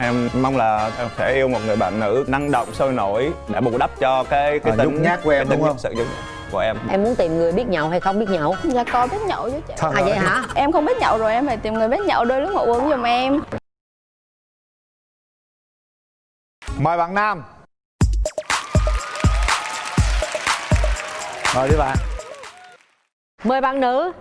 em mong là em sẽ yêu một người bạn nữ năng động sôi nổi để bù đắp cho cái cái À, tính nhát của em, cái tính đúng không? sự nhút nhát của em. Em muốn tìm người biết nhậu hay không biết nhậu? Dạ có biết nhậu chứ chị. Trời à vậy hả? Em không biết nhậu rồi em phải tìm người biết nhậu đôi lúc mà uống giùm em. Mời bạn nam. Mời đi bạn. Mời bạn nữ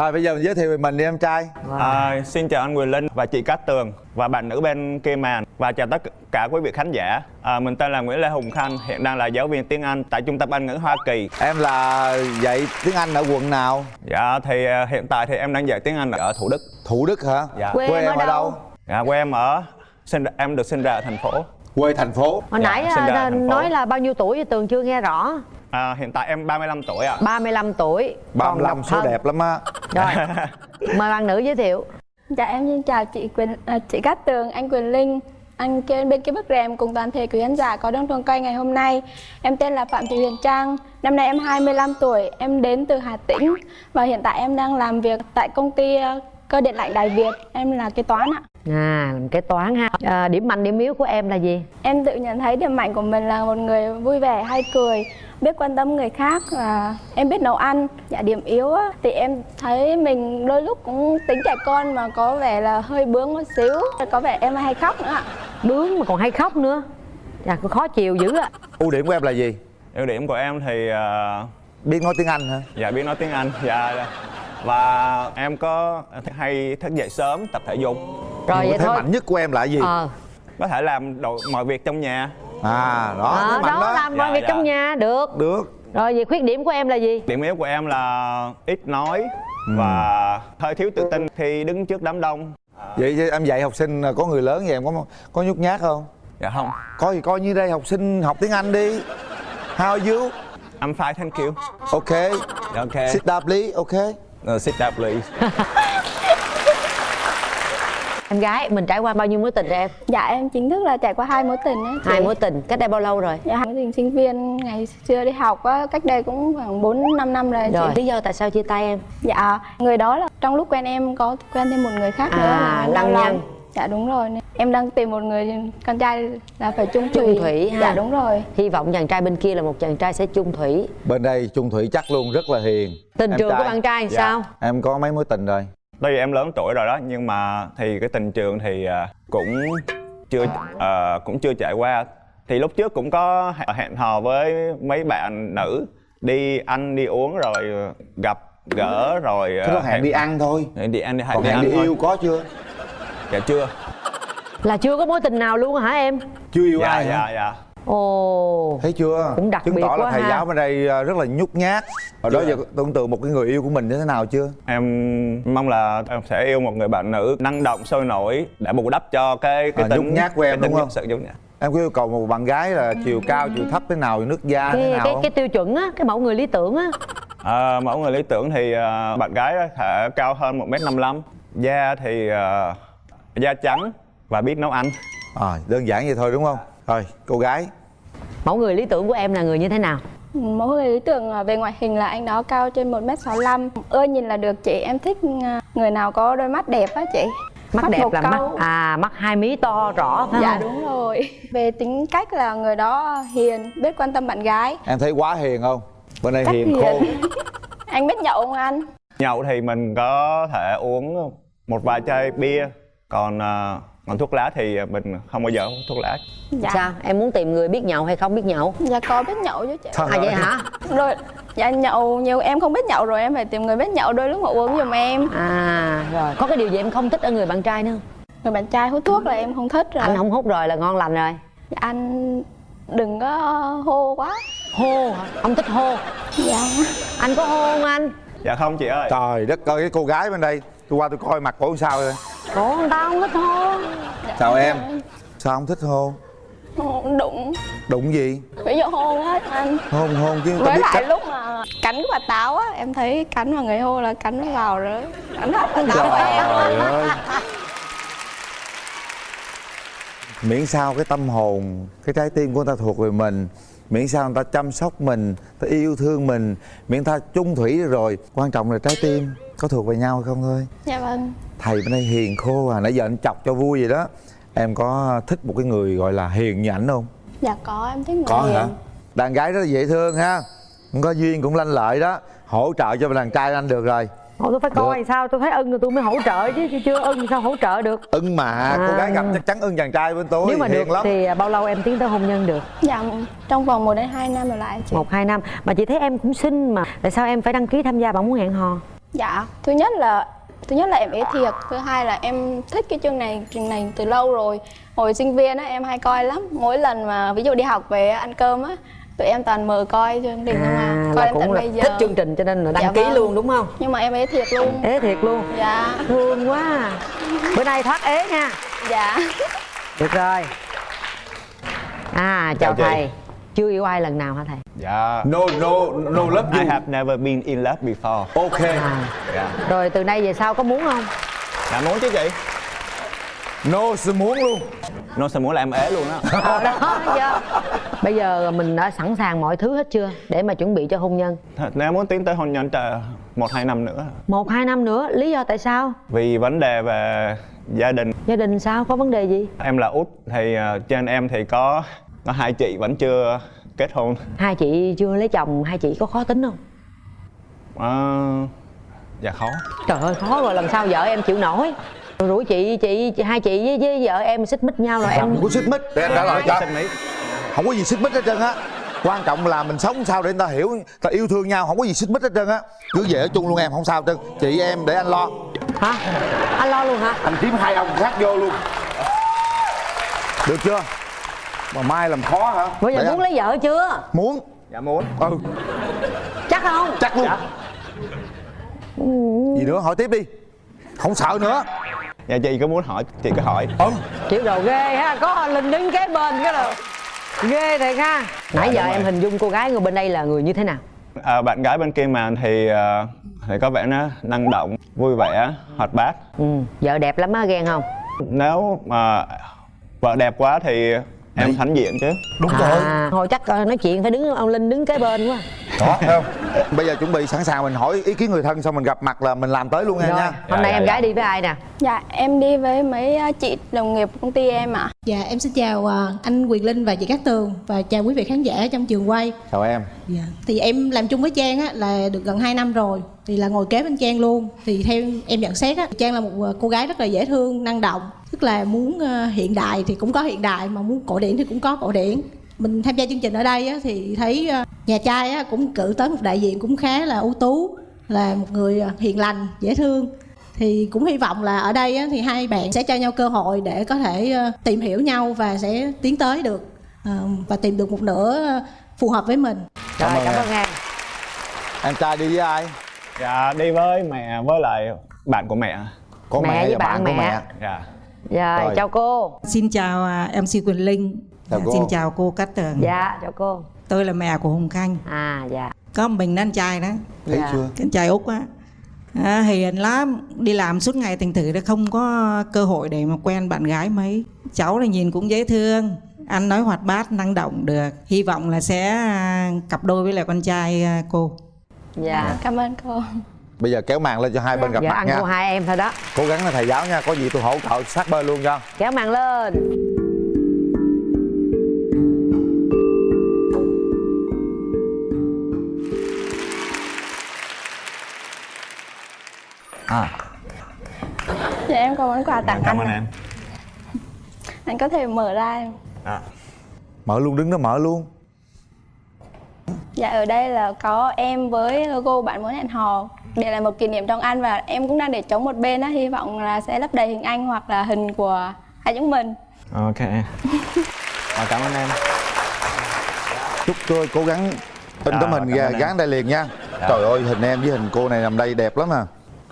rồi bây giờ mình giới thiệu về mình đi em trai À, xin chào anh Quyền Linh và chị Cát Tường và bạn nữ bên kia màn và chào tất cả quý vị khán giả. À, mình tên là Nguyễn Lê Hùng Khanh, hiện đang là giáo viên tiếng Anh tại Trung tâm Anh ngữ Hoa Kỳ. em là dạy tiếng anh ở quận nào Dạ thì à, hiện tại thì em đang dạy tiếng Anh ở Thủ Đức. thủ đức hả Dạ. Quê em ở đâu? Dạ, quê em ở sinh em được sinh ra ở thành phố. quê thành phố hồi Dạ, nãy ra à, phố. nói là bao nhiêu tuổi tường chưa nghe rõ À, hiện tại em 35 tuổi ạ. 35 tuổi. Còn 35 độc số thân. đẹp lắm á. Rồi. Mời bạn nữ giới thiệu. Dạ em xin chào chị Quyền à, chị Cát Tường, anh Quyền Linh. Anh kia bên kia bức rèm cùng toàn thể quý khán giả có đông trường quay ngày hôm nay. Em tên là Phạm Thị Huyền Trang. Năm nay em 25 tuổi, em đến từ Hà Tĩnh. Và hiện tại em đang làm việc tại công ty ờ, cơ điện lạnh Đài Việt. Em là kế toán ạ. À làm kế toán ha. À, điểm mạnh điểm yếu của em là gì? Em tự nhận thấy điểm mạnh của mình là một người vui vẻ, hay cười, biết quan tâm người khác và em biết nấu ăn. Dạ điểm yếu á, thì em thấy mình đôi lúc cũng tính trẻ con mà có vẻ là hơi bướng một xíu. Có vẻ em hay khóc nữa ạ. bướng mà còn hay khóc nữa dạ có khó chịu dữ ạ ưu điểm của em là gì Ưu điểm của em thì à, biết nói tiếng anh hả dạ biết nói tiếng Anh. Dạ và em có hay thức dậy sớm tập thể dục. rồi vậy thế thôi mạnh nhất của em là gì ờ Có thể làm đồ, mọi việc trong nhà. À đó mạnh đó đó làm mọi Dạ, việc dạ. trong nhà được được rồi vậy khuyết điểm của em là gì Điểm yếu của em là ít nói và hơi thiếu tự tin khi đứng trước đám đông. vậy chứ em dạy học sinh có người lớn vậy em có có nhút nhát không Dạ không. coi thì coi như đây học sinh học tiếng anh đi how are you I'm fine, thank you. ok Okay. sit down please ok Uh, sit down please. em gái mình trải qua bao nhiêu mối tình rồi em Dạ em chính thức là trải qua hai mối tình ấy. chị. hai mối tình cách đây bao lâu rồi Dạ mối tình sinh viên ngày xưa đi học á, cách đây cũng khoảng 4 5 năm rồi, rồi chị. lý do tại sao chia tay em Dạ, người đó là trong lúc quen em có quen thêm một người khác nữa À, là lăng nhăng. lòng. Dạ đúng rồi. Em đang tìm một người con trai là phải chung thủy. chung thủy ha Dạ đúng rồi. hy vọng chàng trai bên kia là một chàng trai sẽ chung thủy bên đây trung thủy chắc luôn rất là hiền tình Em trường của trai, bạn trai Dạ. sao em có mấy mối tình rồi Tuy em lớn tuổi rồi đó nhưng mà thì cái tình trường thì à, cũng chưa à, cũng chưa trải qua. Thì lúc trước cũng có hẹn- hẹn hò với mấy bạn nữ đi ăn đi uống rồi gặp gỡ rồi thế à, có hẹn đi ăn thôi đi ăn đi, còn đi hẹn ăn đi thôi. yêu có chưa Dạ chưa. là chưa có mối tình nào luôn hả em chưa yêu Dạ ai hả dạ dạ. Ồ. Thấy chưa? Cũng đặc chứng biệt tỏ là quá thầy ha. giáo bên đây à, rất là nhút nhát. Hồi đó giờ tưởng tượng một cái người yêu của mình như thế nào chưa? Em mong là em sẽ yêu một người bạn nữ năng động sôi nổi để bù đắp cho cái cái À, tính nhút nhát của em, đúng không? sự nhút nhát. em có yêu cầu một bạn gái là chiều cao chiều thấp thế nào nước da thế cái, nào cái không? cái tiêu chuẩn á cái mẫu người lý tưởng á. À, mẫu người lý tưởng thì à, bạn gái có thể cao hơn 1m55 Da thì à, da trắng và biết nấu ăn. À, đơn giản vậy thôi đúng không? Rồi cô gái mẫu người lý tưởng của em là người như thế nào Mẫu người lý tưởng à, về ngoại hình là anh đó cao trên 1m65. Ưa nhìn là được chị. Em thích à, người nào có đôi mắt đẹp á chị. mắt, đẹp một là mắt câu. à mắt hai mí to rõ phải Dạ không đúng rồi. Về tính cách là người đó hiền, biết quan tâm bạn gái. em thấy quá hiền không bên đây Cách hiền khô anh biết nhậu không anh? Nhậu thì mình có thể uống một vài chai bia Còn à, còn thuốc lá thì mình không bao giờ hút thuốc lá. Dạ. sao? Em muốn tìm người biết nhậu hay không biết nhậu? Dạ có biết nhậu chứ chị. À vậy hả? Rồi, dạ nhậu nhiều em không biết nhậu rồi em phải tìm người biết nhậu đôi lúc mà uống giùm em. à rồi. Có cái điều gì em không thích ở người bạn trai nữa Người bạn trai hút thuốc là em không thích rồi. anh không hút rồi là ngon lành rồi. Dạ, anh đừng có hô quá. hô hả? Không thích hô. Dạ. anh có hô không anh? Dạ không chị ơi. Trời đất ơi cái cô gái bên đây tôi qua tôi coi mặt cổ sao rồi Ủa người ta không thích hô chào em. Sao không thích hôn? Hôn đụng. đụng gì? Ví dụ hôn á anh. hôn hôn chứ Với lại cách lúc mà cắn cái quả táo á, em thấy cắn vào người hô là cắn nó vào rồi. Vào quả táo trời của ơi. Miễn sao cái tâm hồn cái trái tim của người ta thuộc về mình. Miễn sao người ta chăm sóc mình ta yêu thương mình. Miễn ta chung thủy rồi. Quan trọng là trái tim có thuộc về nhau hay không thôi. Dạ vâng thầy bên đây hiền khô à nãy giờ anh chọc cho vui vậy đó. Em có thích một cái người gọi là hiền như ảnh không? Dạ có em thích người có hiền. Hả đàn gái rất là dễ thương ha. Không có duyên cũng lanh lợi đó. Hỗ trợ cho đàn trai anh được rồi. Ủa, tôi phải coi sao tôi thấy ưng rồi tôi mới hỗ trợ chứ chứ chưa ưng thì sao hỗ trợ được? Ưng mà cô gái gặp chắc chắn ưng chàng trai bên tôi nếu mà hiền được lắm. thì bao lâu em tiến tới hôn nhân được? Dạ trong vòng 1 đến 2 năm rồi lại chị. Một hai năm. Mà chị thấy em cũng xinh mà tại sao em phải đăng ký tham gia bạn muốn hẹn hò? Dạ thứ nhất là thứ nhất là em ế thiệt thứ hai là em thích cái chương này chương này từ lâu rồi. Hồi sinh viên á em hay coi lắm. Mỗi lần mà ví dụ đi học về ăn cơm á tụi em toàn mở coi chương trình không à coi tận cũng là bây giờ. thích chương trình cho nên là đăng Dạ ký vâng. luôn đúng không? Nhưng mà em ế thiệt luôn. Ế thiệt luôn. Dạ. Thương quá à. bữa nay thoát ế nha. Dạ. Được rồi. À chào Chào chị. Chưa yêu ai lần nào hả thầy? Dạ. No no no love I you. have never been in love before. Ok. À. dạ. Rồi từ nay về sau có muốn không? Dạ muốn chứ chị. No sự muốn luôn. Nó sẽ muốn là em ế luôn á. Ờ đó chưa bây giờ mình đã sẵn sàng mọi thứ hết chưa để mà chuẩn bị cho hôn nhân? Thật, nếu muốn tiến tới hôn nhân chờ một hai năm nữa. Một hai năm nữa lý do tại sao? Vì vấn đề về gia đình. Gia đình sao? Có vấn đề gì? Em là út thì ờ, trên em thì có có hai chị vẫn chưa kết hôn. Hai chị chưa lấy chồng hai chị có khó tính không? Ờ, dạ khó. Trời ơi khó rồi lần sau vợ em chịu nổi. Rồi rủ chị chị, chị hai chị với, với vợ em xích mích nhau rồi em không có xích mích. Để anh trả lời cho không có gì xích mích hết trơn á. Quan trọng là mình sống sao để người ta hiểu ta yêu thương nhau không có gì xích mích hết trơn á. Cứ về ở chung luôn em không sao hết trơn. Chị em để anh lo. Hả? Anh lo luôn hả? Anh kiếm hai ông khác vô luôn. Được chưa mà mai làm khó hả? Bây giờ Để muốn anh- lấy vợ chưa? Muốn. Dạ muốn. Ừ. Chắc không? Chắc luôn. Gì nữa? Hỏi tiếp đi. Không sợ nữa. Dạ chị có muốn hỏi chị cứ hỏi. Ừ. Chịu đồ ghê ha. Có linh đứng kế bên cái là ghê thiệt ha. Nãy giờ đúng em rồi. hình dung cô gái người bên đây là người như thế nào? À, bạn gái bên kia màn thì ờ, thì có vẻ nó năng động vui vẻ hoạt bát. Ừ. Vợ đẹp lắm á ghen không? Nếu mà vợ đẹp quá thì em thánh diện chứ đúng à thôi chắc ờ, nói chuyện phải đứng ông linh đứng kế bên quá đó thấy không bây giờ chuẩn bị sẵn sàng mình hỏi ý kiến người thân xong mình gặp mặt là mình làm tới luôn nha rồi nha hôm nay dạ, em dạ. gái đi với ai nè dạ em đi với mấy à, chị đồng nghiệp công ty em ạ Dạ em xin chào à, anh Quyền Linh và chị Cát Tường và chào quý vị khán giả trong trường quay. chào em Dạ. Thì em làm chung với Trang á, là được gần 2 năm rồi thì là ngồi kế bên Trang luôn. Thì theo em nhận xét á, Trang là một à, cô gái rất là dễ thương, năng động. Tức là muốn à, hiện đại thì cũng có hiện đại mà muốn cổ điển thì cũng có cổ điển. Mình tham gia chương trình ở đây á, thì thấy à, nhà trai á, cũng cử tới một đại diện cũng khá là ưu tú là một người à, hiền lành, dễ thương. Thì cũng hy vọng là ở đây á, thì hai bạn sẽ cho nhau cơ hội để có thể ờ, tìm hiểu nhau và sẽ tiến tới được ờ, và tìm được một nửa ờ, phù hợp với mình. Rồi ơn cảm ơn em. Em trai đi với ai? Dạ đi với mẹ với lại bạn của mẹ. Có Mẹ mẹ, với bạn bạn của mẹ. mẹ dạ rồi chào cô Xin chào à, MC Quyền Linh. Chào Dạ, cô. Xin chào cô Cát Tường. dạ chào cô Tôi là mẹ của Hùng Khanh. à dạ Có một mình anh trai đó, thấy Dạ. chưa anh trai Úc á. À, hiền lắm, đi làm suốt ngày thành thử đã không có cơ hội để mà quen bạn gái mấy. Cháu là nhìn cũng dễ thương, anh nói hoạt bát, năng động được. Hy vọng là sẽ à, cặp đôi với lại con trai à, cô. dạ cảm ơn cô bây giờ kéo màn lên cho hai bên gặp giờ mặt ăn nha. hai em thôi đó. Cố gắng là thầy giáo nha có gì tôi hỗ trợ sát bên luôn cho. Kéo màn lên. À. Dạ em có món quà tặng cảm anh ơn em. Anh có thể mở ra em. À, mở luôn đứng đó mở luôn. Dạ ở đây là có em với logo bạn muốn hẹn hò để là một kỷ niệm trong anh và em cũng đang để trống một bên á hy vọng là sẽ lấp đầy hình anh hoặc là hình của hai chúng mình. Ok. À, cảm ơn em. Chúc tôi cố gắng in Dạ, tấm hình ra gắn đây liền nha. Trời ơi hình em với hình cô này nằm đây đẹp lắm nè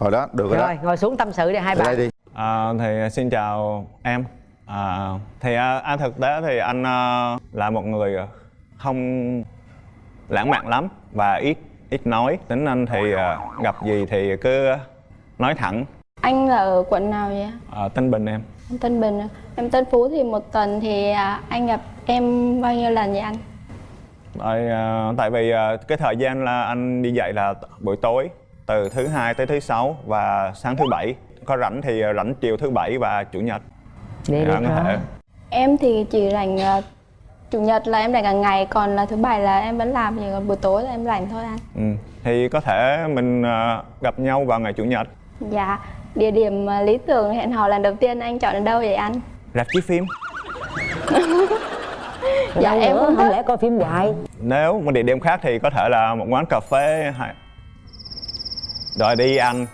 rồi đó được rồi, rồi đó ngồi xuống tâm sự đi hai Về đây bạn đi. À, thì xin chào em. À, thì à, anh thực tế thì anh à, là một người không lãng mạn lắm và ít ít nói tính anh thì à, gặp gì thì cứ nói thẳng. Anh là ở quận nào vậy? À, Tân Bình em. Tân Bình à? em Tân Phú thì một tuần thì à, anh gặp em bao nhiêu lần vậy anh? Tại, à, tại vì cái thời gian là anh đi dạy là buổi tối từ thứ hai tới thứ sáu và sáng thứ bảy. Có rảnh thì rảnh chiều thứ bảy và chủ nhật. Để Dạ, đi có thể. Em thì chỉ rảnh ờ, chủ nhật là em rảnh cả ngày, còn là thứ bảy là em vẫn làm thì còn buổi tối là em rảnh thôi anh. ừ. thì có thể mình ờ, gặp nhau vào ngày chủ nhật Dạ, địa điểm ờ, lý tưởng hẹn hò lần đầu tiên anh chọn ở đâu vậy anh? rạp chiếu phim Dạ, Đâu em nữa, không thích. lẽ coi phim hoài nếu một địa điểm khác thì có thể là một quán cà phê hay rồi đi ăn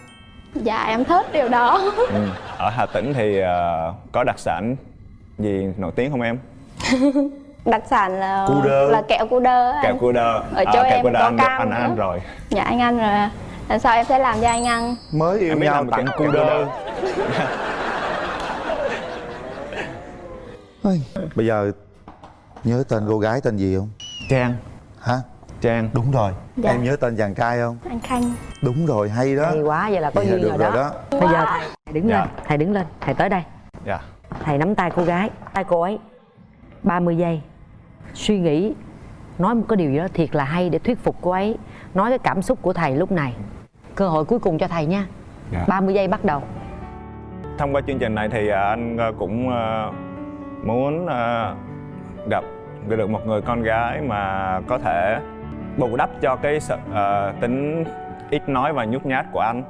Dạ, em thích điều đó. ừ. ở Hà Tĩnh thì ờ, có đặc sản gì nổi tiếng không em Đặc sản là Cu đơ. là kẹo cu đơ kẹo cu đơ. Ở chỗ À, kẹo em cu đơ có cam anh nữa. ăn rồi. Dạ, anh ăn rồi. Lần sau em sẽ làm cho anh ăn. mới yêu Em nhau làm tặng kẹo- cu kẹo đơ. đơ. Bây giờ nhớ tên cô gái tên gì không? Trang. Hả? Trang. Đúng rồi. Dạ. em nhớ tên chàng trai không? Anh Khanh. đúng rồi hay đó. Hay quá vậy là có duyên được rồi rồi đó. đó. Bây giờ thầy đứng Dạ. lên thầy đứng lên thầy tới đây. Dạ. Thầy nắm tay cô gái tay cô ấy. 30 giây suy nghĩ nói một cái điều gì đó thiệt là hay để thuyết phục cô ấy nói cái cảm xúc của thầy lúc này. Cơ hội cuối cùng cho thầy nha. Dạ. 30 giây bắt đầu. Thông qua chương trình này thì à, anh à, cũng à, muốn gặp được một người con gái mà có thể bù đắp cho cái sự à, tính ít nói và nhút nhát của anh.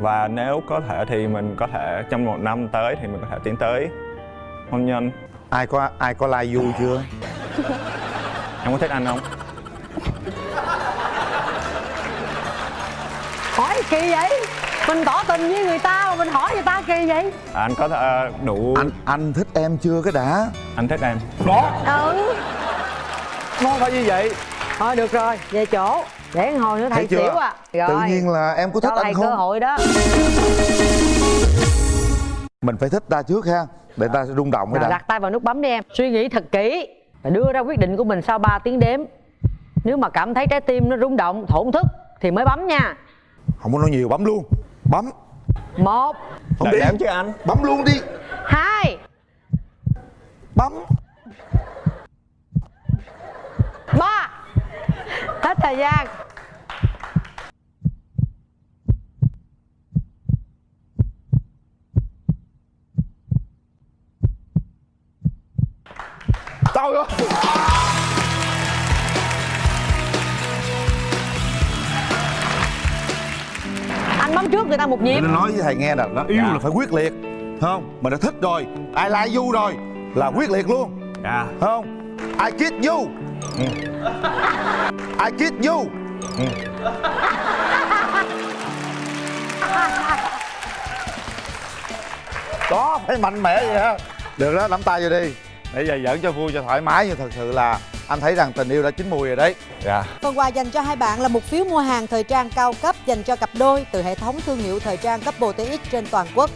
Và nếu có thể thì mình có thể trong một năm tới thì mình có thể tiến tới hôn nhân. Ai có ai có like vui chưa em có thích anh không? Hỏi kỳ vậy? Mình tỏ tình với người ta mà mình hỏi người ta kỳ vậy? À, anh có thể đủ anh anh thích em chưa cái đã? Anh thích em. Ừ. Nó phải như vậy. Thôi được rồi. Về chỗ. Để hồi nữa thầy xỉu à. Rồi. Tự nhiên là em có thích cho anh cơ không? hội đó. Mình phải thích ta trước ha. Để ta rung động cái đã. Đặt tay vào nút bấm đi em. Suy nghĩ thật kỹ và đưa ra quyết định của mình sau 3 tiếng đếm. Nếu mà cảm thấy trái tim nó rung động thổn thức thì mới bấm nha. Không có nói nhiều bấm luôn. Bấm. Một. Không đi. đếm chứ anh. Bấm luôn đi. Hai. Bấm. Ba. Hết thời gian trời ơi anh bấm trước người ta một nhịp. Mình nói với thầy nghe là nó yêu Dạ. là phải quyết liệt không? Mình đã thích rồi ai like you rồi là quyết liệt luôn. Dạ. Không? I kiss you. I kiss you. Đó phải mạnh mẽ vậy ha được đó nắm tay vô đi để giờ giỡn cho vui cho thoải mái nhưng thật sự là anh thấy rằng tình yêu đã chín mùi rồi đấy dạ Phần quà dành cho hai bạn là một phiếu mua hàng thời trang cao cấp dành cho cặp đôi từ hệ thống thương hiệu thời trang Couple TX trên toàn quốc.